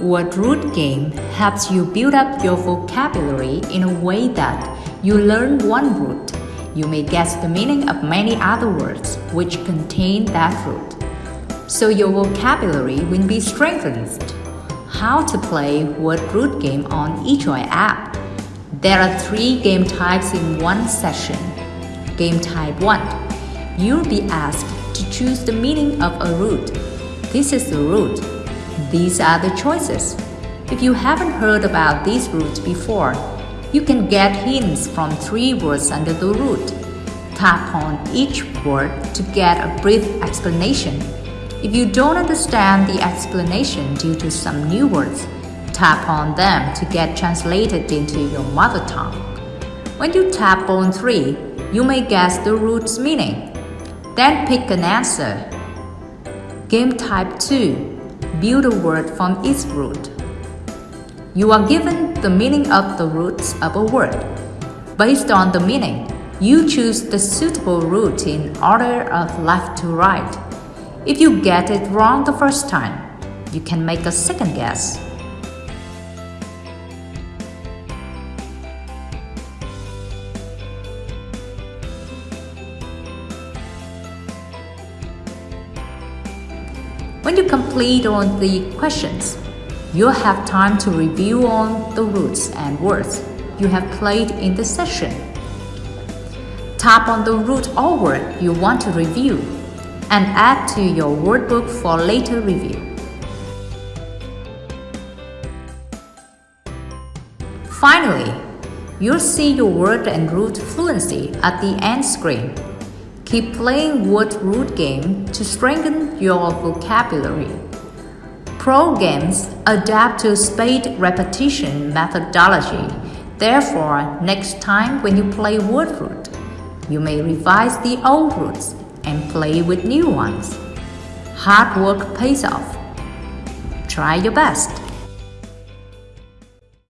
Word root game helps you build up your vocabulary in a way that you learn one root. You may guess the meaning of many other words which contain that root. So your vocabulary will be strengthened. How to play word root game on eJoy app. There are three game types in one session. Game type 1. You'll be asked to choose the meaning of a root. This is the root these are the choices. If you haven't heard about these roots before, you can get hints from three words under the root. Tap on each word to get a brief explanation. If you don't understand the explanation due to some new words, tap on them to get translated into your mother tongue. When you tap on 3, you may guess the root's meaning. Then pick an answer. Game type 2 build a word from its root. You are given the meaning of the roots of a word. Based on the meaning, you choose the suitable root in order of left to right. If you get it wrong the first time, you can make a second guess. When you complete on the questions, you'll have time to review on the roots and words you have played in the session. Tap on the root or word you want to review and add to your word book for later review. Finally, you'll see your word and root fluency at the end screen. Keep playing word root game to strengthen your vocabulary. Pro games adapt to spaced repetition methodology. Therefore, next time when you play word root, you may revise the old roots and play with new ones. Hard work pays off. Try your best.